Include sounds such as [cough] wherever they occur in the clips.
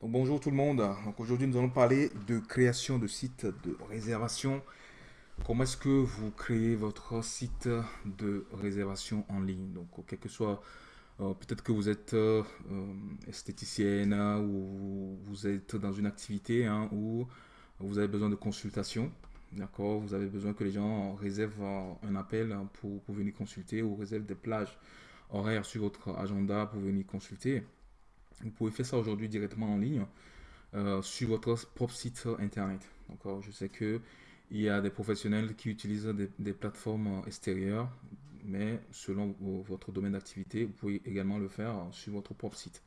Donc, bonjour tout le monde. Aujourd'hui nous allons parler de création de sites de réservation. Comment est-ce que vous créez votre site de réservation en ligne? Donc quel que soit, euh, peut-être que vous êtes euh, esthéticienne ou vous êtes dans une activité hein, où vous avez besoin de consultation. D'accord? Vous avez besoin que les gens réservent un appel pour, pour venir consulter ou réservent des plages horaires sur votre agenda pour venir consulter. Vous pouvez faire ça aujourd'hui directement en ligne euh, sur votre propre site internet. Je sais que il y a des professionnels qui utilisent des, plateformes extérieures, mais selon votre domaine d'activité, vous pouvez également le faire sur votre propre site.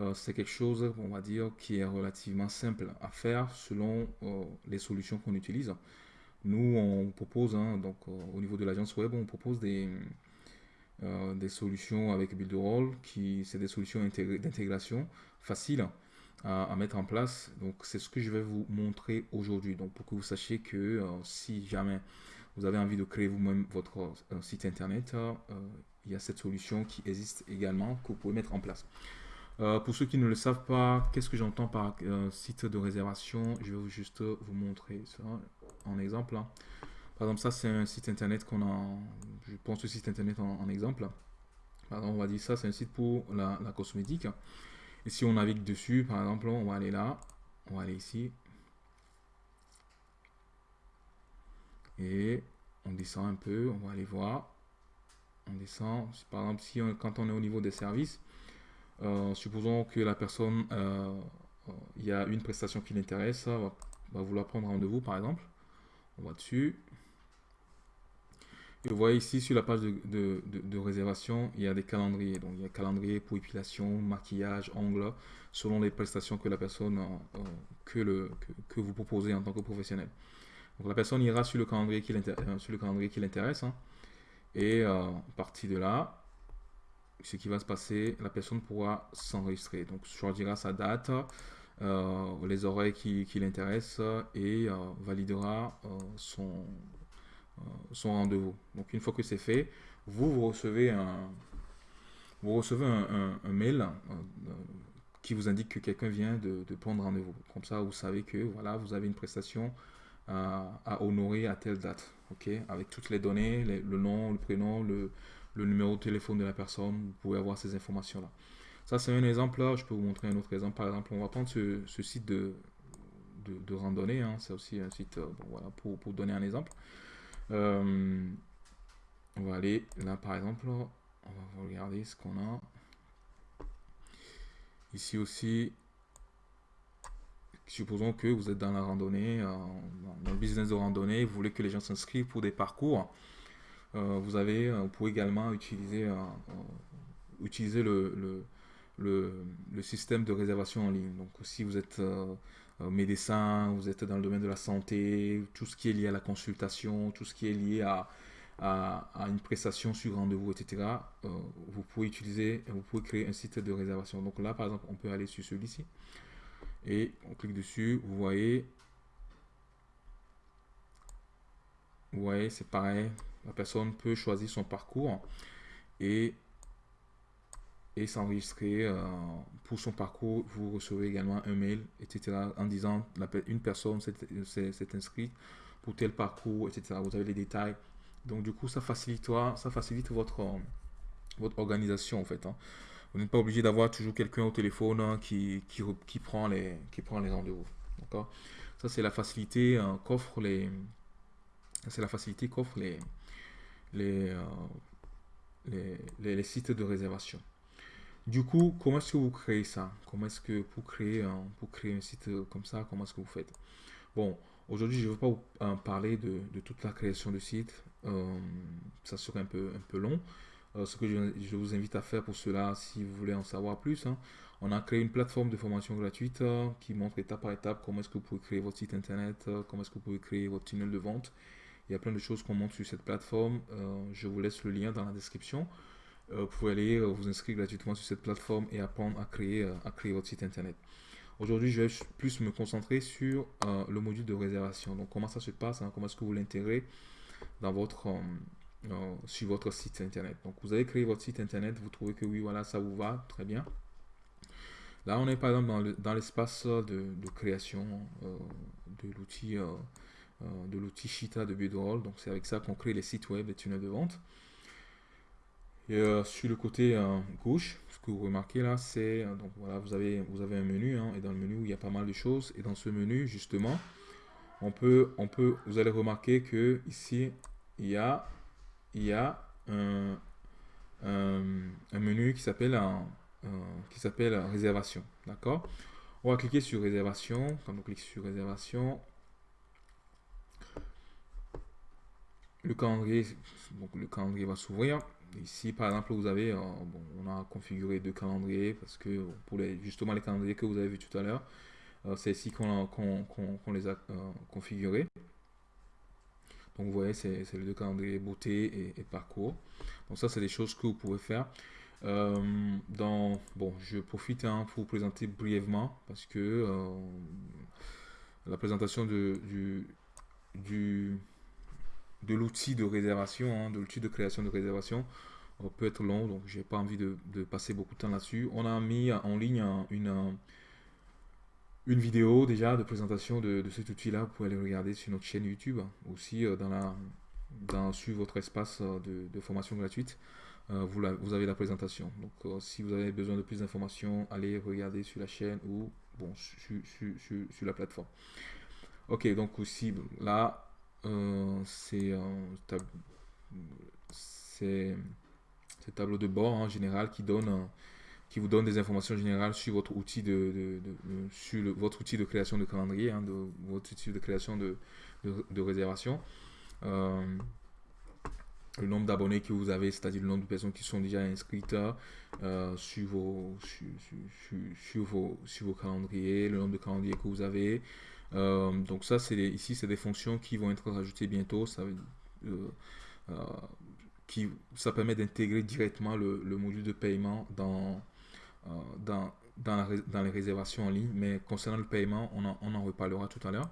Euh, c'est quelque chose, on va dire, qui est relativement simple à faire selon euh, les solutions qu'on utilise. Nous, on propose, hein, donc au niveau de l'agence web, on propose des, euh, des solutions avec Builderall, qui c'est des solutions d'intégration faciles à, mettre en place. Donc c'est ce que je vais vous montrer aujourd'hui. Donc pour que vous sachiez que euh, si jamais vous avez envie de créer vous-même votre euh, site internet, il y a cette solution qui existe également que vous pouvez mettre en place. pour ceux qui ne le savent pas, qu'est-ce que j'entends par site de réservation? Je vais juste vous montrer ça en exemple. Hein. Par exemple, ça, c'est un site internet qu'on a. Je pense ce site internet en, exemple. Par exemple, on va dire ça, c'est un site pour la, cosmétique. Et si on navigue dessus, par exemple, on va aller là. On va aller ici. Et on descend un peu. On va aller voir. On descend. Par exemple, si quand on est au niveau des services, euh, supposons que la personne, euh, il y a une prestation qui l'intéresse, va, va vouloir prendre rendez-vous, par exemple. On va dessus. Et vous voyez ici sur la page de, réservation, il y a des calendriers. Donc il y a calendrier pour épilation, maquillage, ongles, selon les prestations que la personne euh, euh, que, vous proposez en tant que professionnel. Donc la personne ira sur le calendrier qui euh, l'intéresse. Hein. et à partir de là, ce qui va se passer, la personne pourra s'enregistrer. Donc choisira sa date, les oreilles qui, l'intéressent et validera son son rendez-vous. Donc une fois que c'est fait, vous, vous recevez un, vous recevez un, mail euh, qui vous indique que quelqu'un vient de, prendre rendez-vous. Comme ça, vous savez que voilà, vous avez une prestation à, honorer à telle date. ok? Avec toutes les données, le nom, le prénom, le, numéro de téléphone de la personne, vous pouvez avoir ces informations-là. Ça, c'est un exemple. Là, je peux vous montrer un autre exemple. Par exemple, on va prendre ce, site de, de, randonnée. Hein. C'est aussi un site euh, voilà, pour, pour donner un exemple. Euh, on va aller là par exemple, on va regarder ce qu'on a. Ici aussi, supposons que vous êtes dans la randonnée, euh, dans le business de randonnée, vous voulez que les gens s'inscrivent pour des parcours. Euh, vous avez, vous pouvez également utiliser, utiliser le, le, le, système de réservation en ligne. Donc si vous êtes médecin, vous êtes dans le domaine de la santé, tout ce qui est lié à la consultation, tout ce qui est lié à, à, une prestation sur rendez-vous, etc. Euh, vous pouvez utiliser, vous pouvez créer un site de réservation. Donc là, par exemple, on peut aller sur celui-ci et on clique dessus. Vous voyez, vous voyez, c'est pareil. La personne peut choisir son parcours et s'enregistrer euh, pour son parcours. Vous recevez également un mail, etc. en disant une personne s'est inscrite pour tel parcours, etc. Vous avez les détails. Donc du coup, ça facilite, ça facilite votre, votre organisation en fait. Hein. Vous n'êtes pas obligé d'avoir toujours quelqu'un au téléphone hein, qui, qui, qui, prend les, qui prend les rendez-vous. D'accord? Ça, c'est la facilité euh, qu'offrent les... C'est la facilité qu'offrent les, les, euh, les, les, sites de réservation. Du coup, comment est-ce que vous créez ça? Comment est-ce que pour créer, un, pour créer un site comme ça, comment est-ce que vous faites? Bon, aujourd'hui, je ne vais pas vous parler de, toute la création de site. Euh, ça serait un peu, un peu long. Euh, ce que je, vous invite à faire pour cela, si vous voulez en savoir plus, hein, on a créé une plateforme de formation gratuite euh, qui montre étape par étape comment est-ce que vous pouvez créer votre site internet, comment est-ce que vous pouvez créer votre tunnel de vente. Il y a plein de choses qu'on montre sur cette plateforme. je vous laisse le lien dans la description. Euh, vous pouvez aller euh, vous inscrire gratuitement sur cette plateforme et apprendre à créer, euh, à créer votre site internet. Aujourd'hui, je vais plus me concentrer sur le module de réservation. Donc, comment ça se passe, hein, comment est-ce que vous l'intégrez dans votre, sur votre site internet. Donc, vous avez créé votre site internet, vous trouvez que oui, voilà, ça vous va, très bien. Là, on est par exemple dans l'espace de, création de l'outil de l'outil Shita de Bedroll. Donc, c'est avec ça qu'on crée les sites web, les tunnels de vente. Et sur le côté gauche, ce que vous remarquez là, c'est donc voilà, vous avez vous avez un menu hein, et dans le menu il y a pas mal de choses et dans ce menu justement, on peut on peut vous allez remarquer que ici il y a il y a un, un, menu qui s'appelle qui s'appelle réservation. D'accord? On va cliquer sur réservation. Quand on clique sur réservation, le calendrier, donc le calendrier va s'ouvrir. Ici, par exemple, vous avez, euh, on a configuré deux calendriers parce que pour les, justement les calendriers que vous avez vu tout à l'heure, euh, c'est ici qu'on les a euh, configurés. Donc vous voyez, c'est les deux calendriers beauté et, parcours. Donc ça, c'est des choses que vous pouvez faire. dans, bon, je profite hein, pour vous présenter brièvement parce que la présentation de, du, du, de l'outil de réservation, hein, de l'outil de création de réservation euh, peut être long, donc j'ai pas envie de, passer beaucoup de temps là-dessus. On a mis en ligne une, une vidéo déjà de présentation de, cet outil-là. Vous pouvez aller regarder sur notre chaîne YouTube, aussi euh, dans la, dans, sur votre espace euh, de, formation gratuite. vous, vous, avez la présentation. Donc si vous avez besoin de plus d'informations, allez regarder sur la chaîne ou bon, sur, sur la plateforme. Ok, donc aussi là, euh, c'est c'est tableau de bord en général qui donne qui vous donne des informations générales sur votre outil de, sur votre outil de création de calendrier, hein, votre outil de création de, de réservation. Euh, le nombre d'abonnés que vous avez, c'est-à-dire le nombre de personnes qui sont déjà inscrites euh, sur, vos, sur, vos, sur vos calendriers, le nombre de calendriers que vous avez, euh, donc ça, c'est ici, c'est des fonctions qui vont être rajoutées bientôt. Ça, euh, euh, qui, ça permet d'intégrer directement le, module de paiement dans, dans, les réservations en ligne. Mais concernant le paiement, on en, reparlera tout à l'heure.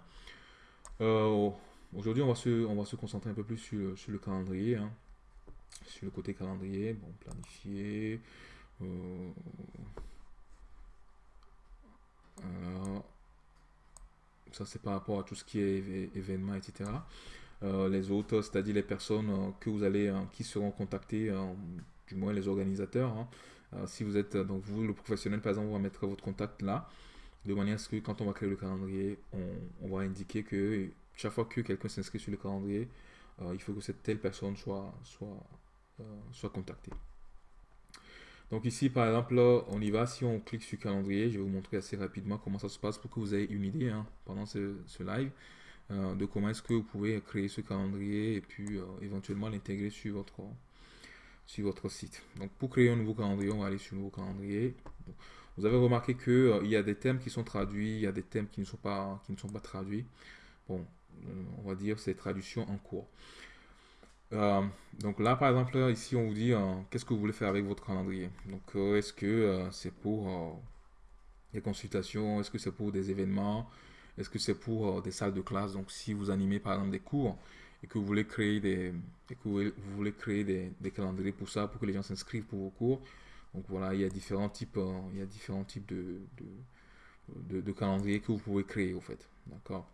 Aujourd'hui, on, va se, concentrer un peu plus sur, sur le calendrier. Hein. Sur le côté calendrier, bon, planifier. alors, ça, c'est par rapport à tout ce qui est événements, etc. Euh, les autres, c'est-à-dire les personnes euh, que vous allez, euh, qui seront contactées, du moins les organisateurs. Hein. si vous êtes, donc vous, le professionnel, par exemple, on va mettre votre contact là, de manière à ce que quand on va créer le calendrier, on, va indiquer que chaque fois que quelqu'un s'inscrit sur le calendrier, il faut que cette telle personne soit, soit, soit contactée. Donc ici, par exemple, on y va. Si on clique sur calendrier, je vais vous montrer assez rapidement comment ça se passe pour que vous ayez une idée hein, pendant ce, live euh, de comment est-ce que vous pouvez créer ce calendrier et puis euh, éventuellement l'intégrer sur votre, sur votre site. Donc pour créer un nouveau calendrier, on va aller sur nouveau calendrier. Vous avez remarqué qu'il euh, y a des thèmes qui sont traduits, il y a des thèmes qui ne sont pas, qui ne sont pas traduits. Bon, on va dire c'est traduction en cours. Euh, donc là, par exemple, ici, on vous dit euh, qu'est-ce que vous voulez faire avec votre calendrier? Donc, euh, est-ce que c'est pour des consultations? Est-ce que c'est pour des événements? Est-ce que c'est pour des salles de classe? Donc, si vous animez, par exemple, des cours et que vous voulez créer des, que vous voulez créer des, calendriers pour ça, pour que les gens s'inscrivent pour vos cours. Donc, voilà, il y a différents types, il y a différents types de, de calendriers que vous pouvez créer, au fait. D'accord?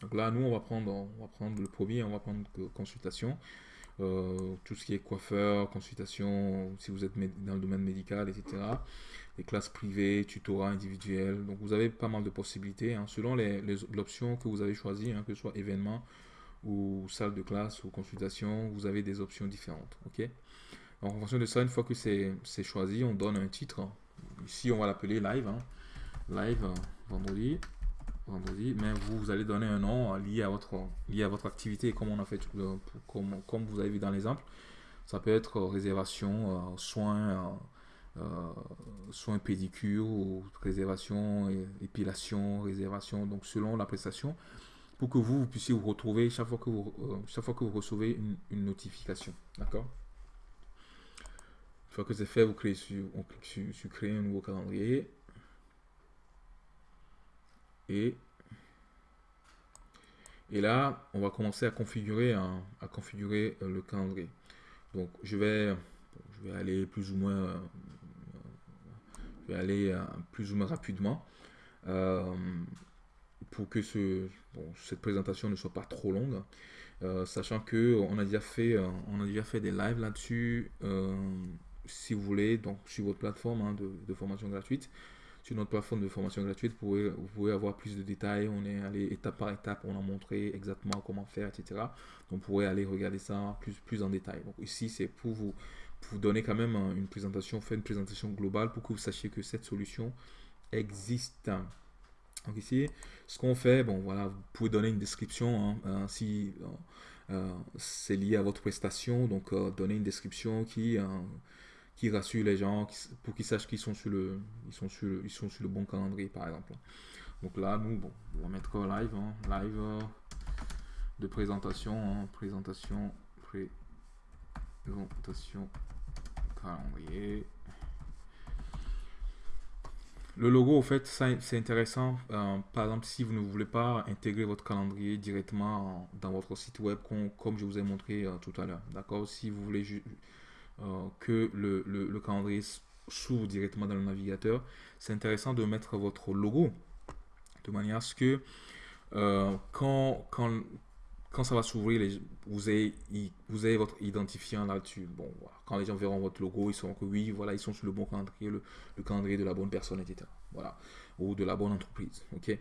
Donc là, nous, on va prendre, on va prendre le premier, on va prendre consultation. Euh, tout ce qui est coiffeur, consultation, si vous êtes dans le domaine médical, etc. Les classes privées, tutorat individuel. Donc vous avez pas mal de possibilités hein, selon l'option que vous avez choisie, hein, que ce soit événement ou salle de classe ou consultation, vous avez des options différentes. ok? Donc en fonction de ça, une fois que c'est choisi, on donne un titre. Ici, on va l'appeler live. Hein. Live euh, vendredi mais vous, allez donner un nom lié à votre, lié à votre activité, comme on a fait, comme, comme vous avez vu dans l'exemple. Ça peut être réservation, euh, soins, euh, euh, soins pédicure, ou réservation, épilation, réservation, donc selon la prestation, pour que vous, puissiez vous retrouver chaque fois que vous, chaque fois que vous recevez une, notification. D'accord? Une fois que c'est fait, vous créez sur, on clique sur créer un nouveau calendrier. Et, là, on va commencer à configurer, à configurer euh, le calendrier. Donc, je vais, je vais aller plus ou moins, euh, vais aller plus ou moins rapidement pour que ce, cette présentation ne soit pas trop longue. sachant que on a déjà fait, on a déjà fait des lives là-dessus. si vous voulez, donc sur votre plateforme hein, de, formation gratuite, sur notre plateforme de formation gratuite, vous pouvez, vous pouvez avoir plus de détails. On est allé étape par étape, on a montré exactement comment faire, etc. Donc, vous pourrez aller regarder ça plus, plus en détail. Donc, ici, c'est pour vous, pour vous donner quand même une présentation, faire une présentation globale pour que vous sachiez que cette solution existe. Donc ici, ce qu'on fait, bon voilà, vous pouvez donner une description hein, euh, si euh, euh, c'est lié à votre prestation, donc donner une description qui qui rassure les gens pour qu'ils sachent qu'ils sont sur le ils sont sur ils sont sur le bon calendrier par exemple donc là nous bon on va mettre live hein, live euh, de présentation hein, présentation présentation calendrier le logo, au fait, c'est intéressant. Euh, par exemple, si vous ne voulez pas intégrer votre calendrier directement dans votre site web, comme, je vous ai montré euh, tout à l'heure. D'accord? Si vous voulez que le, le, calendrier s'ouvre directement dans le navigateur, c'est intéressant de mettre votre logo de manière à ce que euh, quand, quand, quand ça va s'ouvrir, vous avez, vous avez votre identifiant là-dessus. Bon, quand les gens verront votre logo, ils sauront que oui, voilà, ils sont sur le bon calendrier, le, calendrier de la bonne personne, etc. Voilà, ou de la bonne entreprise. Ok,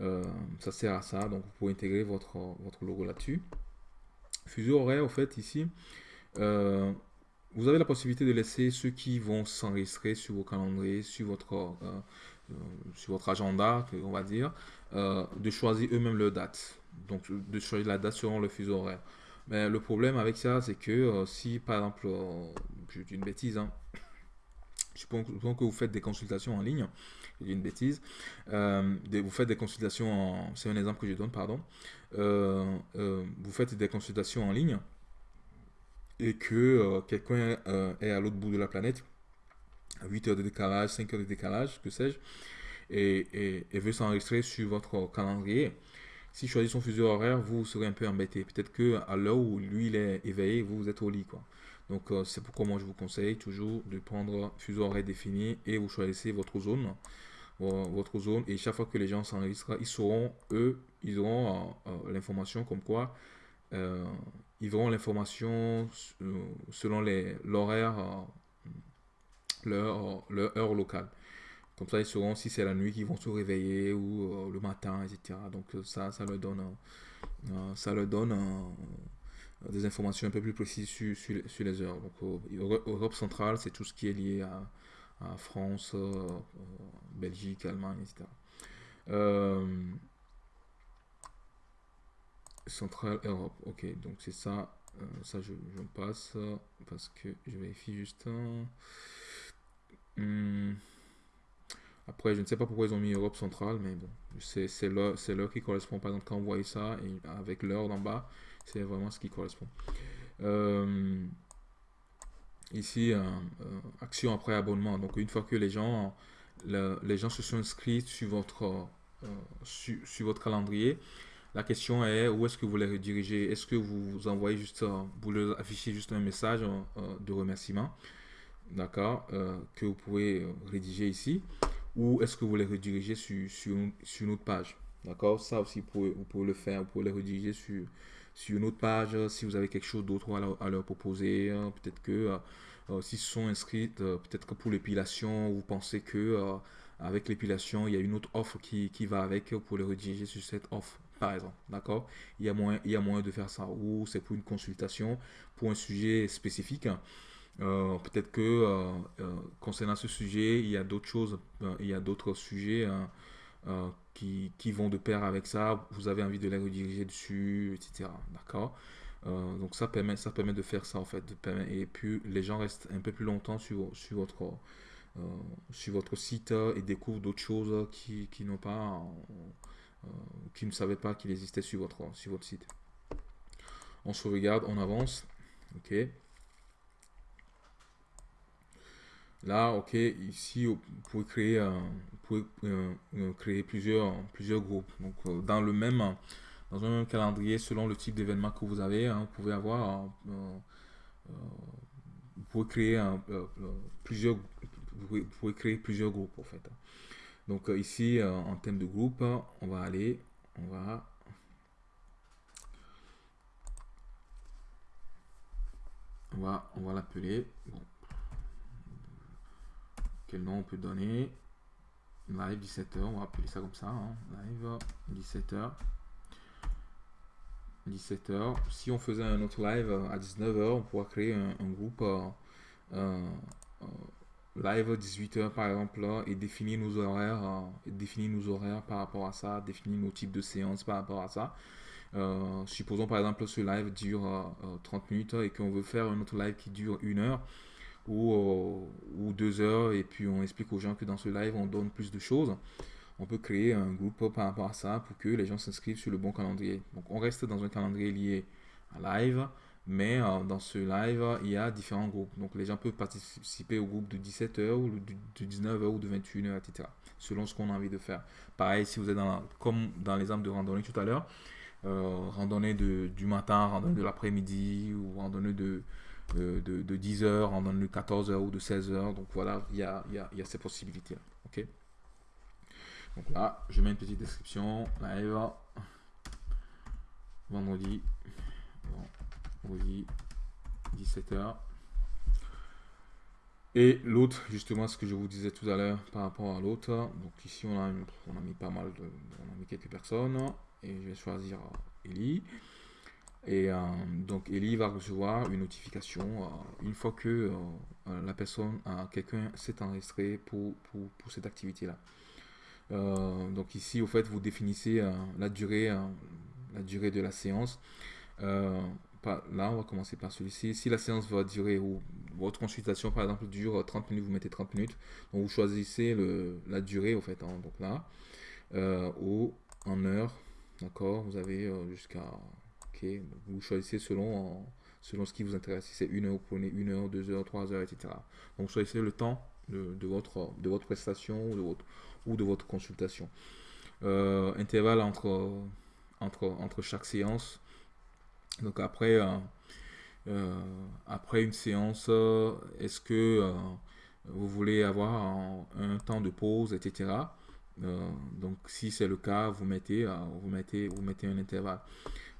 euh, ça sert à ça. Donc, vous pouvez intégrer votre, votre logo là-dessus. Fuseau horaire, en fait, ici, vous avez la possibilité de laisser ceux qui vont s'enregistrer sur vos calendriers, sur votre, euh, euh, sur votre agenda, on va dire, euh, de choisir eux-mêmes leur date. Donc, de choisir la date selon le fuseau horaire. Mais le problème avec ça, c'est que si, par exemple, je dis une bêtise, hein, [coughs] suppose que vous faites des consultations en ligne, je dis une bêtise, vous faites des consultations en, c'est un exemple que je donne, pardon, vous faites des consultations en ligne, et que euh, quelqu'un euh, est à l'autre bout de la planète, à 8 heures de décalage, 5 heures de décalage, que sais-je, et, veut s'enregistrer sur votre calendrier, si choisit son fuseau horaire, vous serez un peu embêté. Peut-être que à l'heure où lui il est éveillé, vous, vous êtes au lit. Quoi. Donc euh, c'est pourquoi moi je vous conseille toujours de prendre fuseau horaire défini et vous choisissez votre zone. Votre zone et chaque fois que les gens s'enregistrent, ils eux, ils auront l'information comme quoi ils auront l'information euh, selon l'horaire, euh, leur, heure locale. Comme ça, ils sauront si c'est la nuit qu'ils vont se réveiller ou euh, le matin, etc. Donc ça, ça leur donne, ça leur donne des informations un peu plus précises sur, les heures. Donc Europe centrale, c'est tout ce qui est lié à France, Belgique, Allemagne, etc. Centrale Europe. Ok, donc c'est ça. Euh, ça, je, passe parce que je vérifie juste. Hmm. Après, je ne sais pas pourquoi ils ont mis Europe centrale, mais bon, c'est l'heure qui correspond. Par exemple, quand on voit ça, et avec l'heure d'en bas, c'est vraiment ce qui correspond. Euh, ici, euh, action après abonnement. Donc, une fois que les gens, les gens se sont inscrits sur votre, sur votre calendrier, la question est où est-ce que vous les redirigez? Est-ce que vous envoyez juste, euh, vous leur affichez juste un message euh, de remerciement, d'accord, euh, que vous pouvez rédiger ici, ou est-ce que vous les redirigez sur, sur, sur une autre page, d'accord? Ça aussi, vous pouvez, le faire, vous pouvez les rediriger sur, sur une autre page si vous avez quelque chose d'autre à, leur proposer. peut-être que s'ils sont inscrits, peut-être que pour l'épilation, vous pensez que avec l'épilation, il y a une autre offre qui, qui va avec, pour les rediriger sur cette offre par exemple. D'accord? Il, il y a moyen de faire ça. Ou c'est pour une consultation, pour un sujet spécifique. Euh, peut-être que euh, euh, concernant ce sujet, il y a d'autres choses, il y d'autres sujets qui, qui, vont de pair avec ça. Vous avez envie de les rediriger dessus, etc. D'accord? Donc ça permet, ça permet de faire ça en fait. et puis les gens restent un peu plus longtemps sur, votre, sur votre site et découvrent d'autres choses qui, n'ont pas qui ne savaient pas qu'il existait sur votre, site. On sauvegarde, on avance. OK. Là, OK, ici, vous pouvez créer, euh, euh, plusieurs, groupes. Dans le même, un même calendrier, selon le type d'événement que vous avez, hein, vous pouvez avoir, créer plusieurs, plusieurs groupes en fait. Donc ici, en thème de groupe, on va aller, on va on va, on va l'appeler. Quel nom on peut donner? Live 17h, on va appeler ça comme ça. Hein. Live 17h. 17h. Si on faisait un autre live à 19h, on pourra créer un, groupe euh, live 18h par exemple et définir nos horaires, euh, et définir nos horaires par rapport à ça, définir nos types de séances par rapport à ça. Euh, supposons par exemple ce live dure 30 euh, minutes et qu'on veut faire un autre live qui dure une heure ou, euh, ou deux heures et puis on explique aux gens que dans ce live on donne plus de choses. On peut créer un groupe par rapport à ça pour que les gens s'inscrivent sur le bon calendrier. Donc on reste dans un calendrier lié à live, mais dans ce live, il y a différents groupes. Donc les gens peuvent participer au groupe de 17h ou de 19h ou de 21h, etc. Selon ce qu'on a envie de faire. Pareil, si vous êtes dans, comme dans l'exemple de randonnée tout à l'heure, euh, randonnée de, du matin, randonnée de l'après-midi, ou randonnée de, de, de, 10h, randonnée de 14h ou de 16h. Donc voilà, il y a, y, a, y a, ces possibilités-là. ok? Donc là, je mets une petite description. Live. Vendredi. Vendredi. 17h. Et l'autre, justement, ce que je vous disais tout à l'heure par rapport à l'autre. Donc ici, on a, on a mis pas mal de... On a mis quelques personnes et je vais choisir euh, Eli. Et euh, donc Eli va recevoir une notification euh, une fois que la personne, quelqu'un s'est enregistré pour, pour, pour cette activité-là. donc ici, au fait, vous définissez la, durée, la durée de la séance. Là, on va commencer par celui-ci. Si la séance va durer, ou votre consultation, par exemple, dure 30 minutes, vous mettez 30 minutes. Donc, vous choisissez le, la durée, au fait. Hein, donc là, ou en heure, D'accord Vous avez euh, jusqu'à... Ok, vous choisissez selon, selon ce qui vous intéresse. Si c'est une heure, vous prenez une heure, deux heures, trois heures, etc. Donc choisissez le temps de, votre, de votre prestation ou de votre, ou de votre consultation. Euh, intervalle entre, entre, entre chaque séance. Donc après, euh, après une séance, est-ce que vous voulez avoir un, temps de pause, etc. Euh, donc si c'est le cas, vous mettez, euh, vous mettez, vous mettez un intervalle.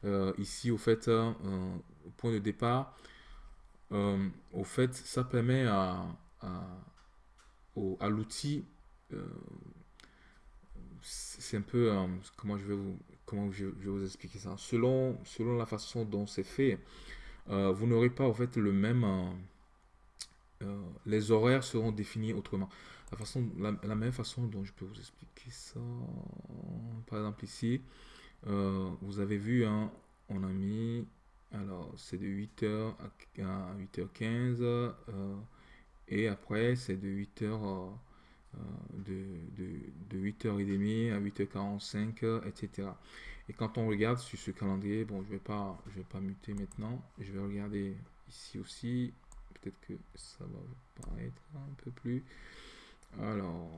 Euh, ici, au fait, point de départ, au fait, ça permet à, à, l'outil, c'est un peu, comment je vais vous, comment je, vais vous expliquer ça. Selon, selon la façon dont c'est fait, vous n'aurez pas, au fait, le même, les horaires seront définis autrement la, façon, la, même façon dont je peux vous expliquer ça, par exemple ici, euh, vous avez vu, hein, on a mis, alors c'est de 8h à, 8h15, euh, et après c'est de 8h, euh, de, de, 8h30 à 8h45, etc. Et quand on regarde sur ce calendrier, bon, je vais pas, je vais pas muter maintenant, je vais regarder ici aussi, peut-être que ça va paraître un peu plus. Alors.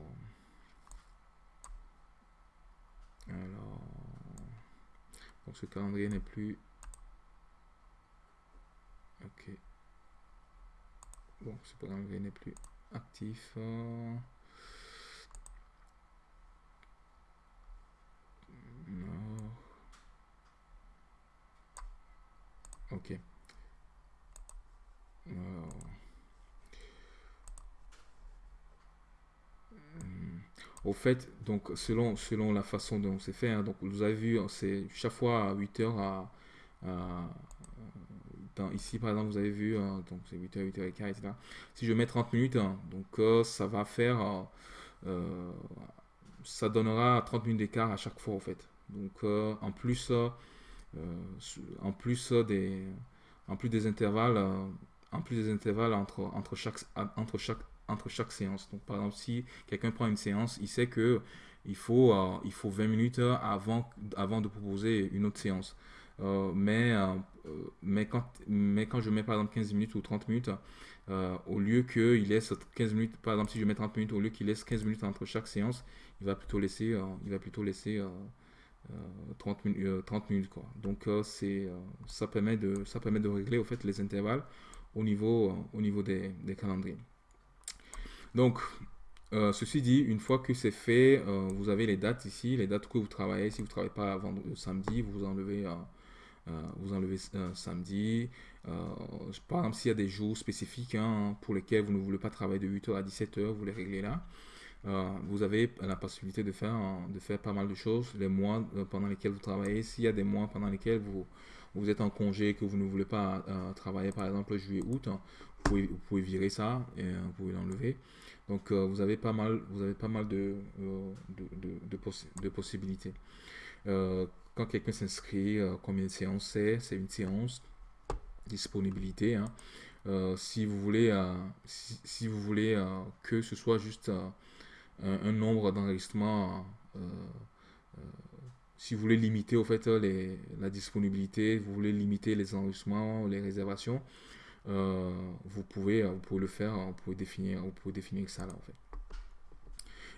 Alors. Donc ce calendrier n'est plus. Ok. Bon, ce calendrier n'est plus actif. Ok. Au fait, donc selon, selon la façon dont c'est fait, hein, donc vous avez vu, c'est chaque fois à 8 heures à, ici par exemple vous avez vu, hein, donc c'est 8h, 8h15, etc. Si je mets 30 minutes, hein, donc euh, ça va faire, euh, euh, ça donnera 30 minutes d'écart à chaque fois en fait. Donc en plus, en plus des, en plus des intervalles, en plus des intervalles entre, entre chaque, entre chaque entre chaque séance. Donc, par exemple, si quelqu'un prend une séance, il sait que il faut, euh, il faut 20 minutes avant, avant de proposer une autre séance. Euh, mais, euh, mais, quand, mais quand je mets par exemple 15 minutes ou 30 minutes, au lieu qu'il laisse 15 minutes, par exemple si je mets 30 minutes, au lieu qu'il laisse 15 minutes entre chaque séance, il va plutôt laisser, il va plutôt laisser 30, minutes, 30 minutes. Quoi. Donc ça, permet de, ça permet de régler au fait les intervalles au niveau, au niveau des, calendriers. Donc, ceci dit, une fois que c'est fait, vous avez les dates ici, les dates que vous travaillez. Si vous ne travaillez pas vendredi, samedi, vous enlevez, vous enlevez samedi. par exemple, s'il y a des jours spécifiques hein, pour lesquels vous ne voulez pas travailler de 8h à 17h, vous les réglez là. Euh, vous avez la possibilité de faire, de faire pas mal de choses. Les mois euh, pendant lesquels vous travaillez, s'il y a des mois pendant lesquels vous, vous êtes en congé, que vous ne voulez pas euh, travailler, par exemple juillet-août, hein, vous, pouvez, virer ça et vous pouvez l'enlever. Donc vous avez pas mal, vous avez pas mal de, de, de, possibilités. Quand quelqu'un s'inscrit, combien de séances c'est? C'est une séance. Disponibilité. Hein. si vous voulez, si, vous voulez que ce soit juste un, nombre d'enregistrements. Euh, euh, si vous voulez limiter au fait la disponibilité, vous voulez limiter les enregistrements, les réservations, euh, vous, pouvez, vous pouvez le faire, vous pouvez définir, vous pouvez définir ça là en fait.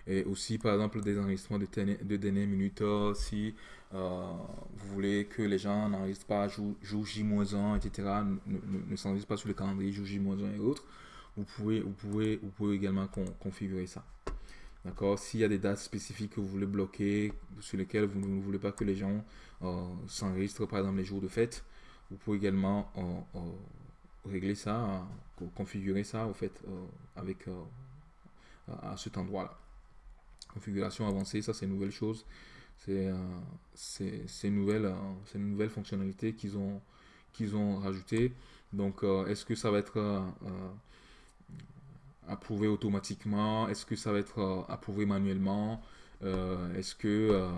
Et aussi, par exemple, des enregistrements de, de dernière minute, si vous voulez que les gens n'enregistrent pas jour, J-1, etc., ne, ne, s'enregistrent pas sur le calendrier jour J-1 et autres, vous pouvez, vous, pouvez, vous pouvez également configurer ça. D'accord? S'il y a des dates spécifiques que vous voulez bloquer, sur lesquelles vous ne voulez pas que les gens euh, s'enregistrent, par exemple les jours de fête, vous pouvez également euh, euh, régler ça, configurer ça, au fait, avec à cet endroit-là. Configuration avancée, ça c'est une nouvelle chose. C'est une, nouvelle, une nouvelle fonctionnalité qu'ils ont, qu'ils ont rajouté. Donc, est-ce que ça va être approuvé automatiquement? Est-ce que ça va être euh, approuvé manuellement? Euh, Est-ce que euh,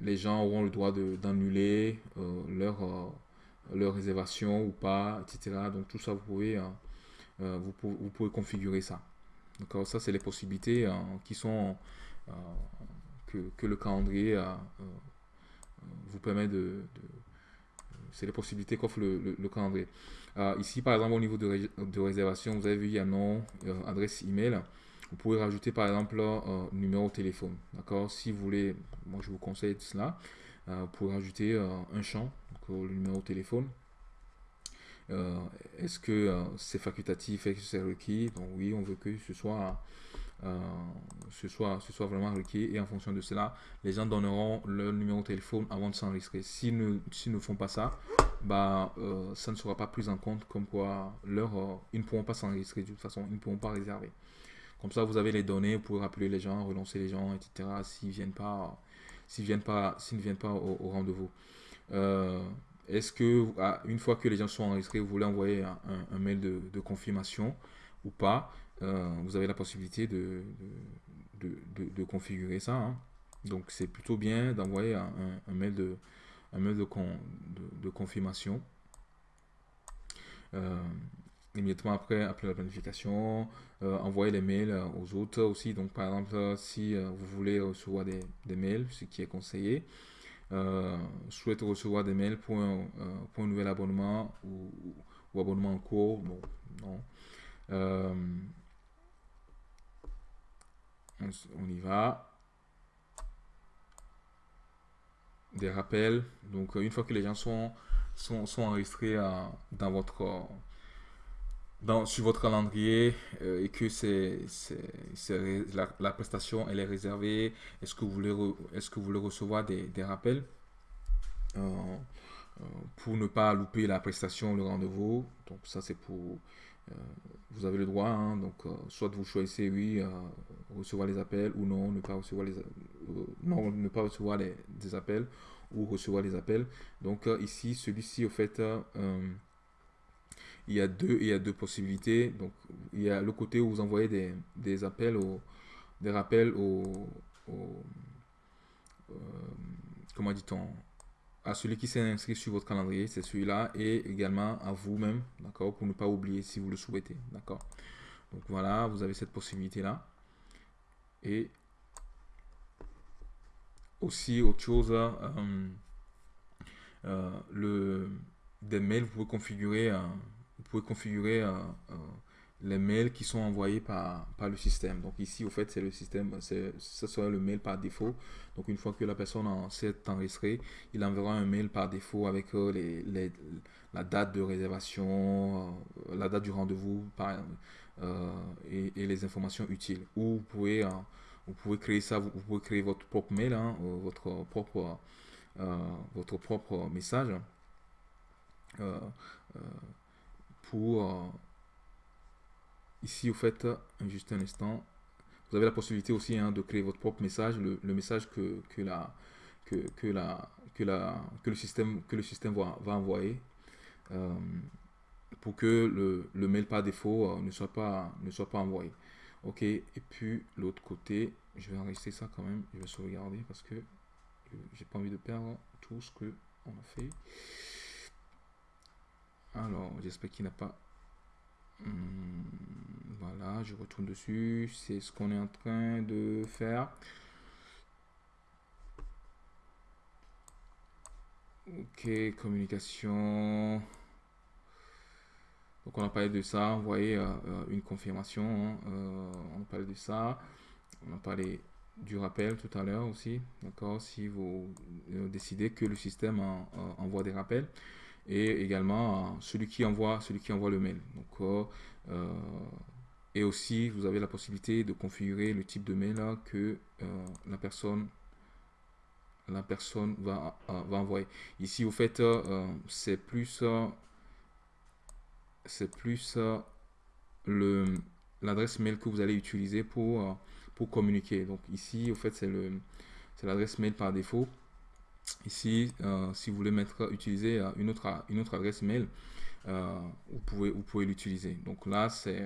les gens auront le droit d'annuler leur, leur réservation ou pas, etc. Donc tout ça, vous pouvez, vous, vous pouvez configurer ça. D'accord Ça, c'est les possibilités qui sont que, que, le calendrier vous permet de c'est les possibilités qu'offre le, le, calendrier. Euh, ici, par exemple, au niveau de, de, réservation, vous avez vu, il y a nom, euh, adresse email. Vous pouvez rajouter, par exemple, euh, numéro de téléphone. D'accord? Si vous voulez, moi, je vous conseille cela. vous pouvez rajouter un champ, donc, le numéro de téléphone. Est-ce que c'est facultatif Est-ce que c'est requis? Donc oui, on veut que ce soit euh, ce, soit, ce soit vraiment requis. Et en fonction de cela, les gens donneront leur numéro de téléphone avant de s'enregistrer. S'ils ne, ne font pas ça, bah, euh, ça ne sera pas pris en compte comme quoi leur, euh, ils ne pourront pas s'enregistrer de toute façon, ils ne pourront pas réserver. Comme ça, vous avez les données, vous pouvez rappeler les gens, relancer les gens, etc. S'ils viennent pas, viennent pas, s'ils ne viennent pas au, rendez-vous. Est-ce que, ah, une fois que les gens sont enregistrés, vous voulez envoyer un, mail de, confirmation ou pas euh, vous avez la possibilité de, configurer ça. Hein. Donc c'est plutôt bien d'envoyer un, mail de confirmation. Euh, immédiatement après, après la planification, euh, envoyer les mails aux autres aussi. Donc, par exemple, si vous voulez recevoir des, mails, ce qui est conseillé, souhaite recevoir des mails pour un, un nouvel abonnement ou, abonnement en cours, bon, non on, y va. Des rappels. Donc, une fois que les gens sont, sont, enregistrés euh, dans votre, dans, sur votre calendrier euh, et que c'est la, prestation elle est réservée, est-ce que vous voulez, est-ce que vous voulez recevoir des, rappels? Euh, pour ne pas louper la prestation, le rendez-vous. Donc, ça, c'est pour euh, vous avez le droit, hein, donc euh, soit vous choisissez oui, euh, recevoir les appels ou non, ne pas recevoir les, non, ne pas recevoir les, des appels ou recevoir les appels. Donc ici, celui-ci, au fait, il y a deux il y a deux possibilités donc il y a le côté où vous envoyez des, des appels des rappels au, comment dit-on à celui qui s'est inscrit sur votre calendrier, c'est celui-là, et également à vous-même, d'accord, pour ne pas oublier si vous le souhaitez, d'accord. Donc voilà, vous avez cette possibilité-là. Et aussi, autre chose, euh, euh, le, des mails, vous pouvez configurer, euh, pouvez configurer les mails qui sont envoyés par, par le système. Donc ici, au fait, c'est le système, ce sera le mail par défaut. Donc une fois que la personne s'est enregistrée, il enverra un mail par défaut avec euh, les, les, la date de réservation, euh, la date du rendez-vous, et, les informations utiles. Ou vous pouvez, vous pouvez créer ça, vous, pouvez créer votre propre mail, hein, votre propre votre propre message pour ici au fait juste un instant. Vous avez la possibilité aussi hein, de créer votre propre message le, message que, que, la, que, que, la, que, la, que le système, que le système va, va envoyer euh, pour que le, le, mail par défaut euh, ne, soit pas, ne soit pas envoyé. Ok et puis l'autre côté je vais enregistrer ça quand même je vais sauvegarder parce que j'ai pas envie de perdre tout ce que on a fait alors j'espère qu'il n'a pas Hmm, voilà, je retourne dessus. C'est ce qu'on est en train de faire. Ok, communication. Donc on a parlé de ça, vous euh, euh, une confirmation, hein. euh, on a parlé de ça, on a parlé du rappel tout à l'heure aussi, d'accord, si vous décidez que le système envoie des rappels et également celui qui envoie celui qui envoie le mail. Donc euh, euh, et aussi vous avez la possibilité de configurer le type de mail que euh, la personne la personne va, envoyer. Ici au fait c'est plus c'est plus le l'adresse mail que vous allez utiliser pour pour communiquer. Donc ici au fait c'est le c'est l'adresse mail par défaut Ici, euh, si vous voulez mettre, utiliser euh, une autre, une autre adresse mail, euh, vous pouvez, vous pouvez l'utiliser. Donc là, c'est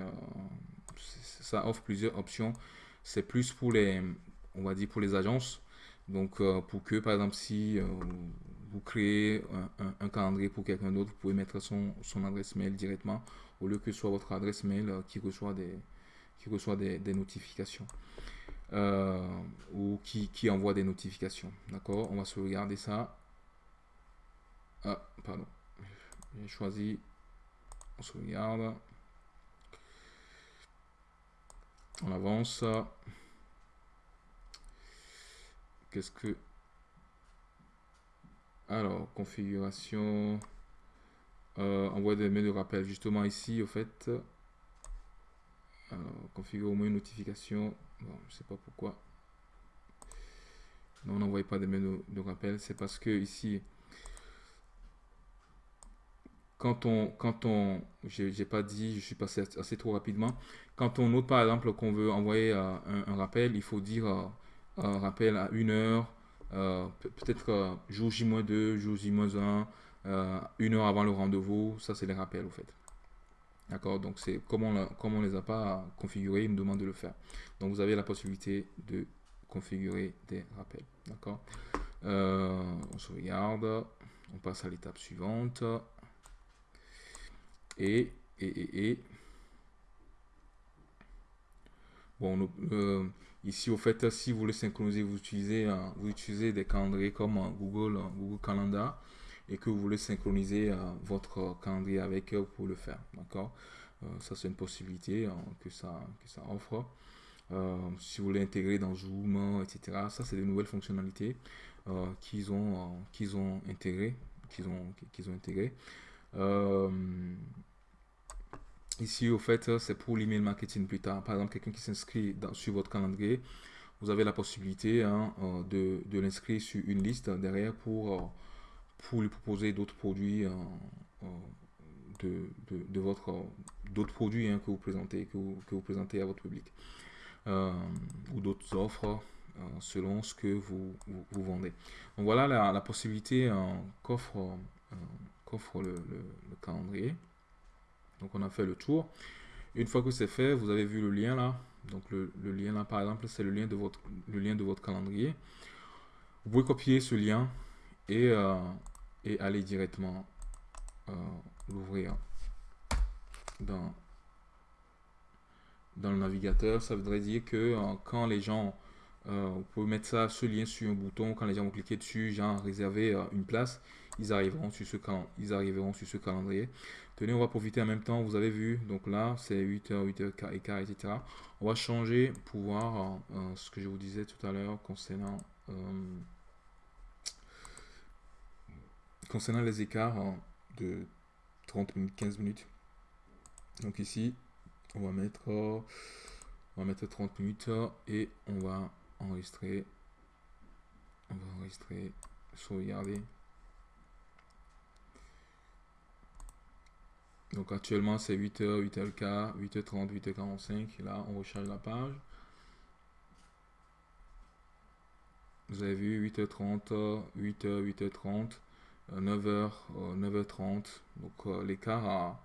ça offre plusieurs options. C'est plus pour les, on va dire pour les agences. Donc pour que, par exemple, si vous créez un, calendrier pour quelqu'un d'autre, vous pouvez mettre son, son, adresse mail directement au lieu que ce soit votre adresse mail qui reçoit des, qui reçoit des, des notifications. Euh, ou qui, envoie des notifications. D'accord? On va sauvegarder ça. Ah, pardon. J'ai choisi. On sauvegarde. On avance. Qu'est-ce que... Alors, configuration. Euh, envoie des mails de rappel. Justement ici, au fait. Alors, configure au moins une notification Bon, je sais pas pourquoi. Non, on n'envoie pas de mails de, rappel. C'est parce que ici, quand on, quand on, j'ai pas dit, je suis passé assez trop rapidement. Quand on note par exemple qu'on veut envoyer euh, un, rappel, il faut dire euh, un rappel à une heure, euh, peut-être jour J-2, jour J-1, une heure avant le rendez-vous. Ça, c'est les rappels, au fait. D'accord Donc, c'est comme on ne les a pas configurés, il me demande de le faire. Donc, vous avez la possibilité de configurer des rappels. D'accord? Euh, On sauvegarde. On passe à l'étape suivante. Et, et, et, Bon, euh, ici, au fait, si vous voulez synchroniser, vous utilisez, vous utilisez des calendriers comme Google, Google Calendar et que vous voulez synchroniser euh, votre calendrier avec eux pour le faire. D'accord? Euh, Ça, c'est une possibilité hein, que, ça, que ça offre. Euh, si vous voulez intégrer dans Zoom, etc. Ça, c'est des nouvelles fonctionnalités qu'ils ont, ont intégrées. Ont, ont. Ici, au fait, c'est pour l'email marketing plus tard. Par exemple, quelqu'un qui s'inscrit sur votre calendrier, vous avez la possibilité hein, de, de l'inscrire sur une liste derrière pour pour lui proposer d'autres produits euh, euh, de, de, votre d'autres produits hein, que vous présentez que vous, que vous, présentez à votre public euh, ou d'autres offres selon ce que vous, vous, vendez. Donc voilà la, la possibilité qu'offre qu'offre le, le, calendrier. Donc on a fait le tour. Une fois que c'est fait, vous avez vu le lien là. Donc le, le lien là par exemple, c'est le lien de votre le lien de votre calendrier. Vous pouvez copier ce lien et, et aller directement euh, l'ouvrir dans, dans le navigateur. Ça voudrait dire que euh, quand les gens, euh, vous pouvez mettre ça, ce lien sur un bouton, quand les gens vont cliquer dessus, genre réserver une place, ils arriveront sur ce ils arriveront sur ce calendrier. Tenez, on va profiter en même temps, vous avez vu, donc là c'est 8h, 8h et quart, etc. On va changer pour voir ce que je vous disais tout à l'heure concernant concernant les écarts de 30 minutes, 15 minutes. Donc ici, On va mettre, on va mettre 30 minutes et on va enregistrer. On va enregistrer, sauvegarder. Donc actuellement c'est 8h, 8h15, 8h30, 8h45. Là on recharge la page. Vous avez vu 8h30, 8h, 8h30, 9h, 9h30. Donc euh, l'écart a,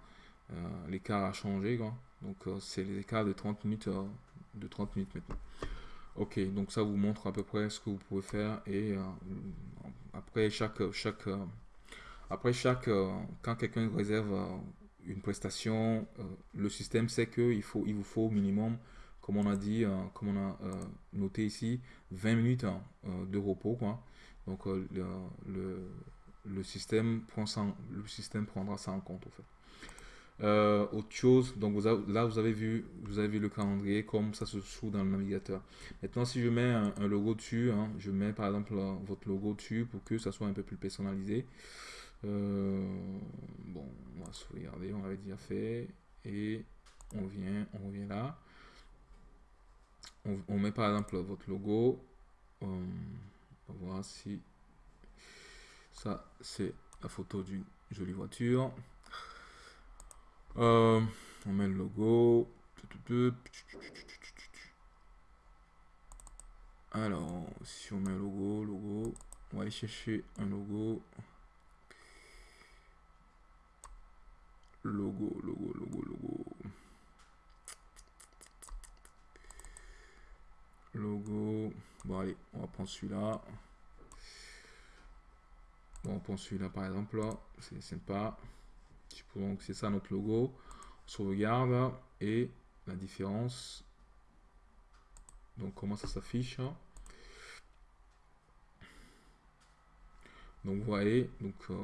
euh, l'écart a changé. Donc euh, c'est l'écart de 30 minutes de 30 minutes maintenant. Ok, donc ça vous montre à peu près ce que vous pouvez faire et après chaque chaque après chaque quand quelqu'un réserve une prestation, le système sait qu'il faut il vous faut au minimum comme on a dit, euh, comme on a euh, noté ici, 20 minutes hein, euh, de repos. Quoi. Donc le, système prend ça, le système prendra ça en compte. fait. autre chose, donc vous là vous avez vu, vous avez le calendrier comme ça se trouve dans le navigateur. Maintenant, si je mets un, logo dessus, hein, je mets par exemple votre logo dessus pour que ça soit un peu plus personnalisé. bon, on va sauvegarder, on avait déjà fait et on vient, on revient là on, met par exemple votre logo. Euh, on va voir si ça c'est la photo d'une jolie voiture. Euh, on met le logo. Alors, si on met un logo, logo, on va aller chercher un logo. Logo, logo, logo, logo. Logo. Bon, allez, on va prendre celui-là. Bon, on prend celui-là par exemple. C'est sympa. C'est ça notre logo. On sauvegarde. Et la différence. Donc, comment ça s'affiche Donc, vous voyez, donc, euh,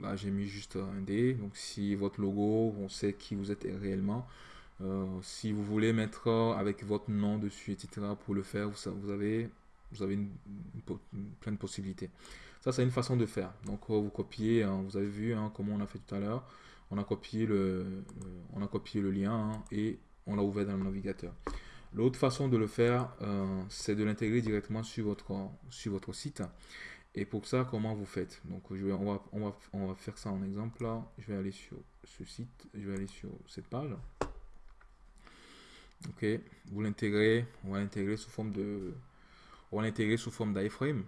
là, j'ai mis juste un D. Donc, si votre logo, on sait qui vous êtes réellement. Euh, si vous voulez mettre avec votre nom dessus, etc. pour le faire, vous, avez, vous avez une, plein de possibilités. Ça, c'est une façon de faire. Donc, euh, vous copiez, hein, vous avez vu hein, comment on a fait tout à l'heure. On a copié le, on a copié le lien hein, et on l'a ouvert dans le navigateur. L'autre façon de le faire, euh, c'est de l'intégrer directement sur votre, sur votre site. Et pour ça, comment vous faites? Donc, je vais, on, va, on, va, on va faire ça en exemple. Là. Je vais aller sur ce site, je vais aller sur cette page. Ok, vous l'intégrez, on va l'intégrer sous forme de, on va l'intégrer sous forme d'iframe.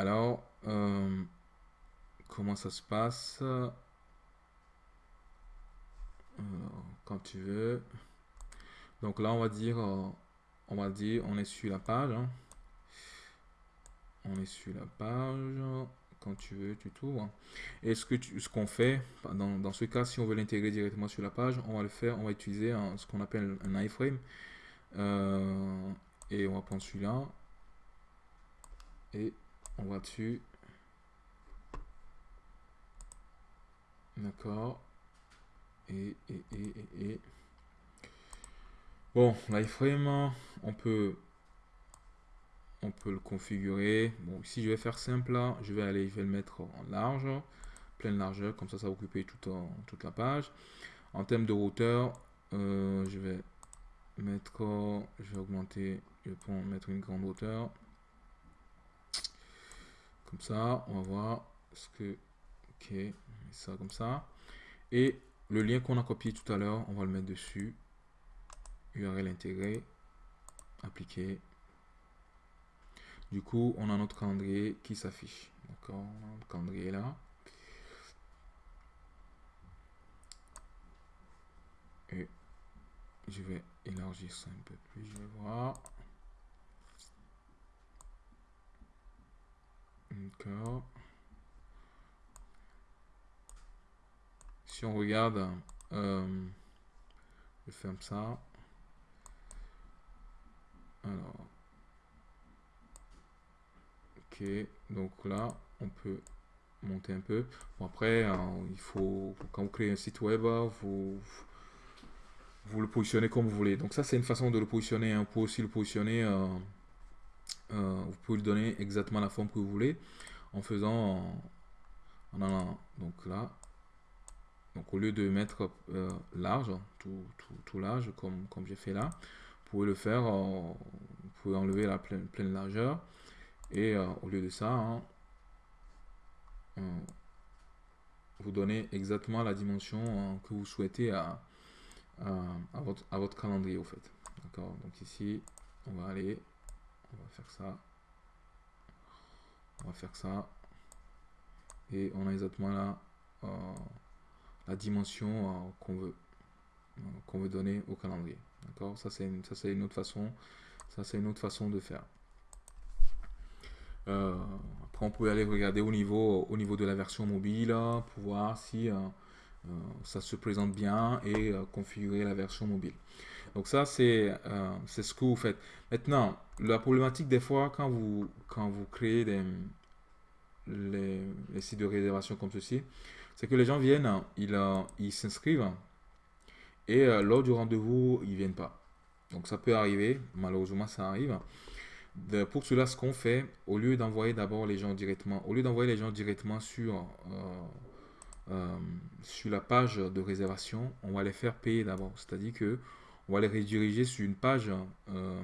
Alors, euh, comment ça se passe? Quand tu veux. Donc là, on va dire, euh, on va dire, on est sur la page. Hein. On est sur la page quand tu veux, tu t'ouvres. Et ce que ce qu'on fait, dans, ce cas, si on veut l'intégrer directement sur la page, on va le faire, on va utiliser ce qu'on appelle un iframe. Euh, et on va prendre celui-là. Et on va dessus. D'accord. Et, et, et, et, et. Bon, l'iframe, on peut on peut le configurer. Bon, ici, je vais faire simple. Je vais aller, je vais le mettre en large, pleine largeur, comme ça, ça va occuper toute, toute la page. En termes de hauteur, euh, je vais mettre, je vais augmenter, je vais mettre une grande hauteur. Comme ça, on va voir ce que, ok, ça comme ça. Et le lien qu'on a copié tout à l'heure, on va le mettre dessus. URL intégré, appliquer, du coup, on a notre calendrier qui s'affiche. D'accord On calendrier là. Et je vais élargir ça un peu plus, je vais voir. D'accord. Si on regarde, euh, je ferme ça. Alors, donc là, on peut monter un peu. Après, hein, il faut, quand vous créez un site web, vous, vous le positionnez comme vous voulez. Donc ça, c'est une façon de le positionner. Hein. Vous pouvez aussi le positionner, euh, euh, vous pouvez lui donner exactement la forme que vous voulez en faisant, en, allant, donc là, Donc au lieu de mettre large, tout, tout, large comme, comme j'ai fait là, vous pouvez le faire, vous pouvez enlever la pleine, pleine largeur et au lieu de ça, hein, vous donnez exactement la dimension que vous souhaitez à, à, votre, à votre calendrier au fait. D'accord? Donc ici, on va aller, on va faire ça. On va faire ça. Et on a exactement là euh, la dimension euh, qu'on veut euh, qu'on veut donner au calendrier. D'accord? Ça c'est une, ça c'est une autre façon. Ça c'est une autre façon de faire. après on peut aller regarder au niveau au niveau de la version mobile pour voir si ça se présente bien et configurer la version mobile. Donc ça, c'est euh, c'est ce que vous faites. Maintenant, la problématique des fois, quand vous, quand vous créez des, les, sites de réservation comme ceci, c'est que les gens viennent, ils ils s'inscrivent et lors du rendez-vous, ils viennent pas. Donc ça peut arriver, malheureusement ça arrive. Pour cela, ce qu'on fait, au lieu d'envoyer d'abord les gens directement, au lieu d'envoyer les gens directement sur euh, sur la page de réservation, on va les faire payer d'abord. C'est-à-dire que on va les rediriger sur une page, euh,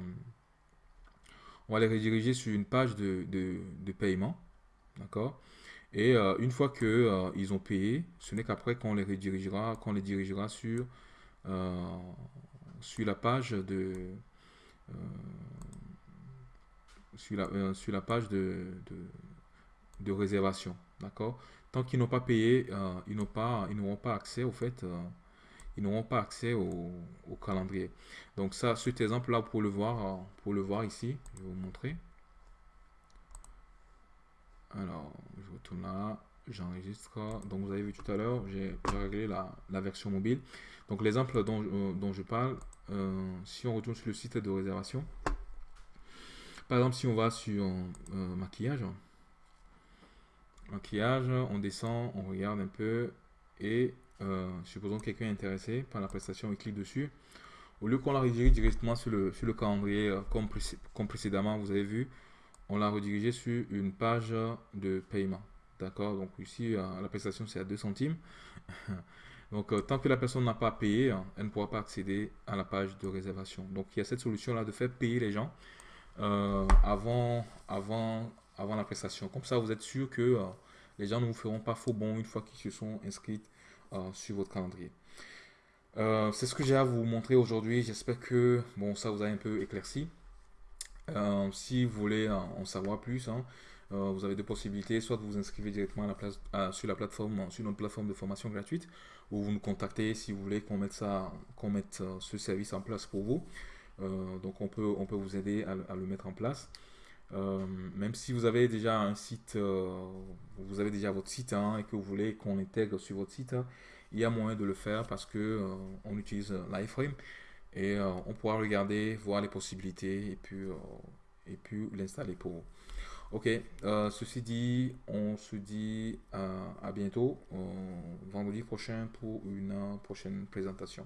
on va les rediriger sur une page de, de, paiement, d'accord? Et euh, une fois que ils ont payé, ce n'est qu'après qu'on les redirigera, qu'on les dirigera sur sur la page de sur la, sur la page de, de, réservation, d'accord? Tant qu'ils n'ont pas payé, euh, ils n'ont pas, ils n'auront pas accès au fait, euh, ils n'auront pas accès au, calendrier. Donc ça, cet exemple-là, pour le voir, euh, pour le voir ici, je vais vous montrer. Alors, je retourne là, j'enregistre. Donc vous avez vu tout à l'heure, j'ai réglé la, version mobile. Donc l'exemple dont, dont, je parle, si on retourne sur le site de réservation, par exemple, si on va sur maquillage, maquillage, on descend, on regarde un peu et euh, supposons que quelqu'un est intéressé par la prestation, il clique dessus. Au lieu qu'on la redirige directement sur le, sur le calendrier euh, comme, comme, précédemment, vous avez vu, on l'a redirigé sur une page de paiement. D'accord? Donc ici, euh, la prestation c'est à 2 centimes. [laughs] Donc tant que la personne n'a pas payé, elle ne pourra pas accéder à la page de réservation. Donc il y a cette solution là de faire payer les gens avant, avant avant la prestation. Comme ça, vous êtes sûr que les gens ne vous feront pas faux bon une fois qu'ils se sont inscrits euh, sur votre calendrier. Euh, c'est ce que j'ai à vous montrer aujourd'hui. J'espère que bon, ça vous a un peu éclairci. si vous voulez en savoir plus, hein, vous avez deux possibilités. Soit vous vous inscrivez directement à la place, sur la plateforme, sur notre plateforme de formation gratuite, ou vous nous contactez si vous voulez qu'on mette, ça, qu'on mette ce service en place pour vous. donc on peut, on peut vous aider à le mettre en place. Euh, même si vous avez déjà un site, euh, vous avez déjà votre site hein, et que vous voulez qu'on intègre sur votre site, il y a moyen de le faire parce que euh, on utilise l'iframe et on pourra regarder, voir les possibilités et puis, et puis l'installer pour vous. Ok, ceci dit, on se dit à bientôt vendredi prochain pour une prochaine présentation.